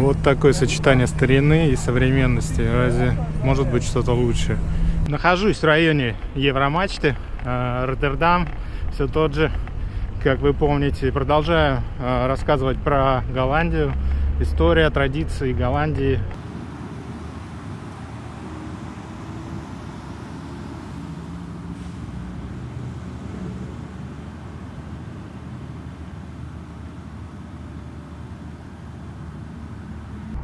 Вот такое сочетание старины и современности. Разве может быть что-то лучше? Нахожусь в районе Евромачты, э, Роттердам, все тот же, как вы помните. Продолжаю э, рассказывать про Голландию, история, традиции Голландии.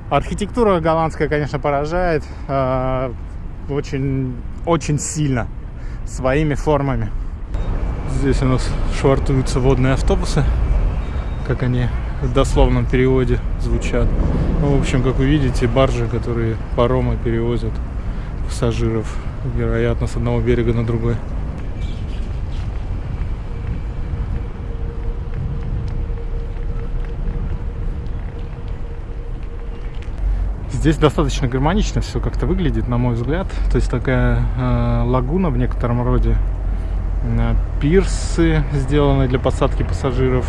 Архитектура голландская, конечно, поражает э, очень, очень сильно своими формами. Здесь у нас швартуются водные автобусы, как они в дословном переводе звучат. Ну, в общем, как вы видите, баржи, которые паромы перевозят пассажиров, вероятно, с одного берега на другой. Здесь достаточно гармонично все как-то выглядит, на мой взгляд. То есть такая э, лагуна в некотором роде. Э, пирсы сделаны для посадки пассажиров.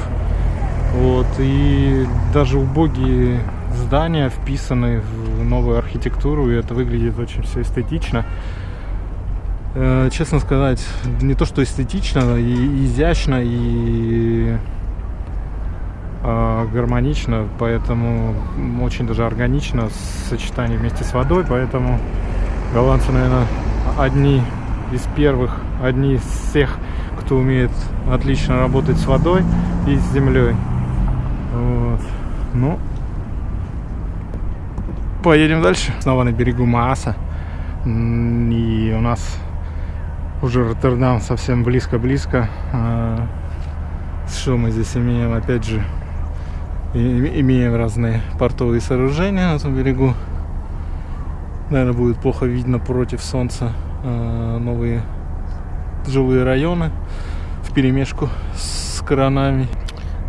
Вот. И даже убогие здания вписаны в новую архитектуру, и это выглядит очень все эстетично. Э, честно сказать, не то что эстетично, и изящно, и гармонично, поэтому очень даже органично сочетание вместе с водой, поэтому голландцы, наверное, одни из первых, одни из всех, кто умеет отлично работать с водой и с землей. Вот. Ну, поедем дальше. Снова на берегу Мааса. И у нас уже Роттердам совсем близко-близко. А, что мы здесь имеем? Опять же, имеем разные портовые сооружения на этом берегу. Наверное, будет плохо видно против солнца а, новые жилые районы в перемешку с коронами.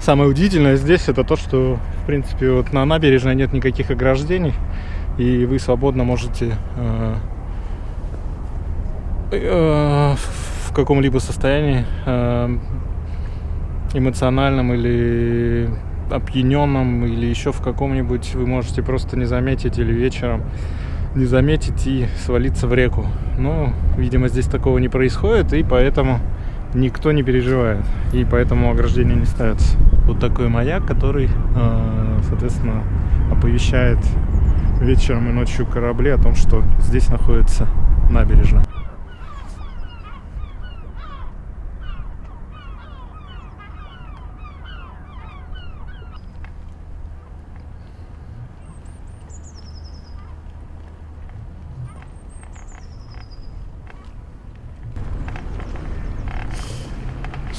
Самое удивительное здесь это то, что в принципе вот на набережной нет никаких ограждений и вы свободно можете э, э, в каком-либо состоянии э, эмоциональном или опьяненном или еще в каком-нибудь вы можете просто не заметить или вечером не заметить и свалиться в реку. Но, видимо, здесь такого не происходит, и поэтому никто не переживает. И поэтому ограждения не ставятся. Вот такой маяк, который, э, соответственно, оповещает вечером и ночью корабли о том, что здесь находится набережная.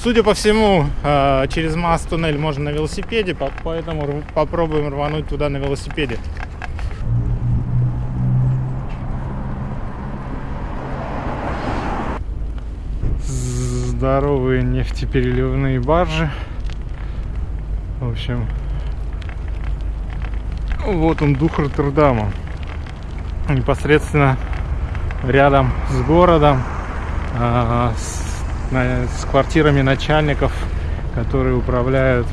Судя по всему, а, через мост туннель можно на велосипеде, поэтому попробуем рвануть туда на велосипеде. Здоровые нефтепереливные баржи. В общем, вот он дух Роттердама. Непосредственно рядом с городом, а, с квартирами начальников, которые управляют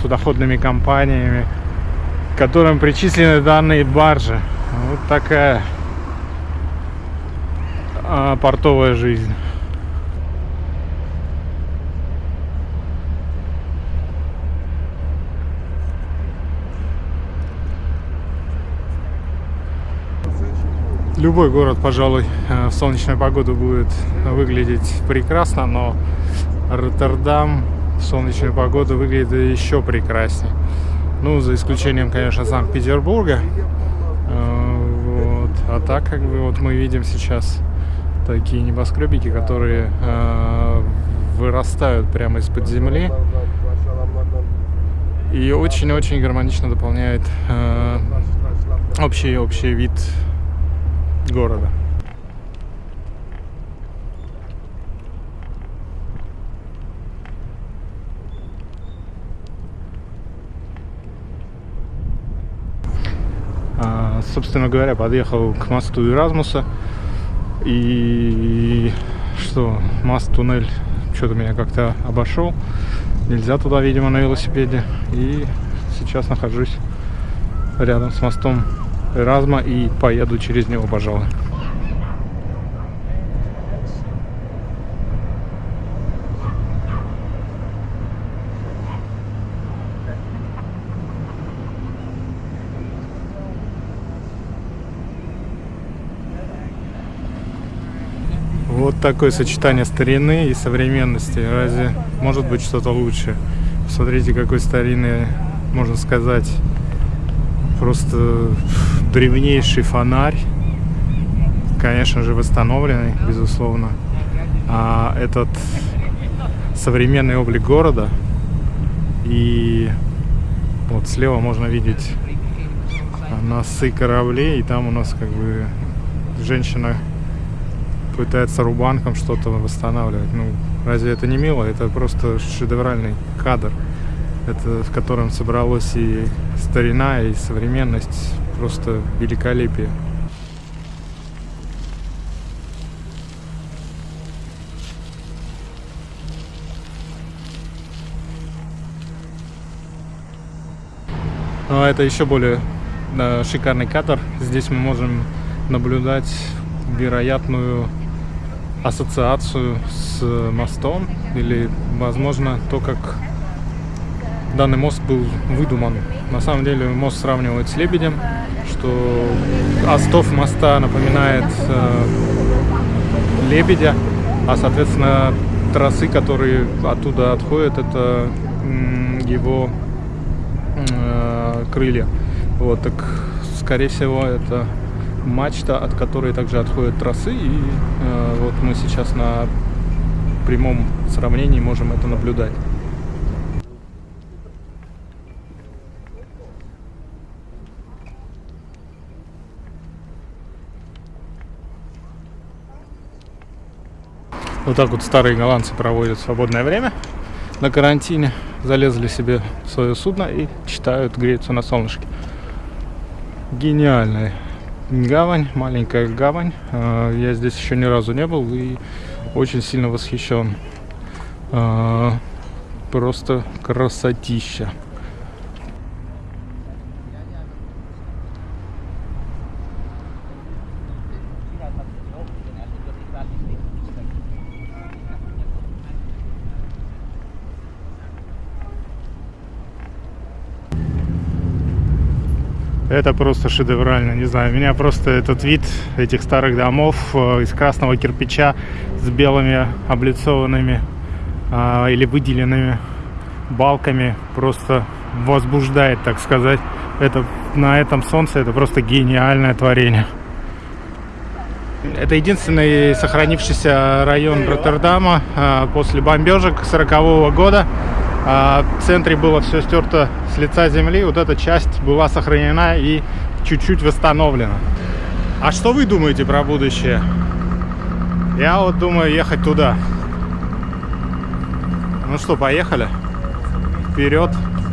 судоходными компаниями, которым причислены данные баржи. Вот такая а, портовая жизнь. Любой город, пожалуй, э, в солнечную погоду будет выглядеть прекрасно, но Роттердам в солнечную погоду выглядит еще прекраснее. Ну, за исключением, конечно, Санкт-Петербурга. Э, вот. А так, как бы, вот мы видим сейчас такие небоскребики, которые э, вырастают прямо из-под земли. И очень-очень гармонично дополняет э, общий, общий вид города. А, собственно говоря, подъехал к мосту Эразмуса. И что, мост-туннель что-то меня как-то обошел. Нельзя туда, видимо, на велосипеде. И сейчас нахожусь рядом с мостом Эразма и поеду через него, пожалуй. Вот такое сочетание старины и современности. Разве может быть что-то лучше? Смотрите, какой старинный, можно сказать, просто древнейший фонарь. Конечно же, восстановленный, безусловно. А этот современный облик города. И вот слева можно видеть носы кораблей. И там у нас как бы женщина пытается рубанком что-то восстанавливать. Ну, разве это не мило? Это просто шедевральный кадр, это, в котором собралась и старина, и современность, просто великолепие. Ну, а это еще более да, шикарный кадр. Здесь мы можем наблюдать вероятную ассоциацию с мостом или, возможно, то, как данный мост был выдуман. На самом деле мост сравнивают с лебедем, что остов моста напоминает э, лебедя, а, соответственно, тросы, которые оттуда отходят, это его э, крылья. Вот, так, скорее всего, это мачта, от которой также отходят тросы. И э, вот мы сейчас на прямом сравнении можем это наблюдать. Вот так вот старые голландцы проводят свободное время на карантине. Залезли себе в свое судно и читают, греются на солнышке. Гениальная гавань, маленькая гавань. А, я здесь еще ни разу не был и очень сильно восхищен. А, просто красотища. Это просто шедеврально, не знаю. Меня просто этот вид этих старых домов э, из красного кирпича с белыми облицованными а, или выделенными балками просто возбуждает, так сказать. Это на этом солнце это просто гениальное творение. Это единственный сохранившийся район Роттердама а, после бомбежек 40 -го года. А в центре было все стерто с лица земли. Вот эта часть была сохранена и чуть-чуть восстановлена. А что вы думаете про будущее? Я вот думаю ехать туда. Ну что, поехали. Вперед.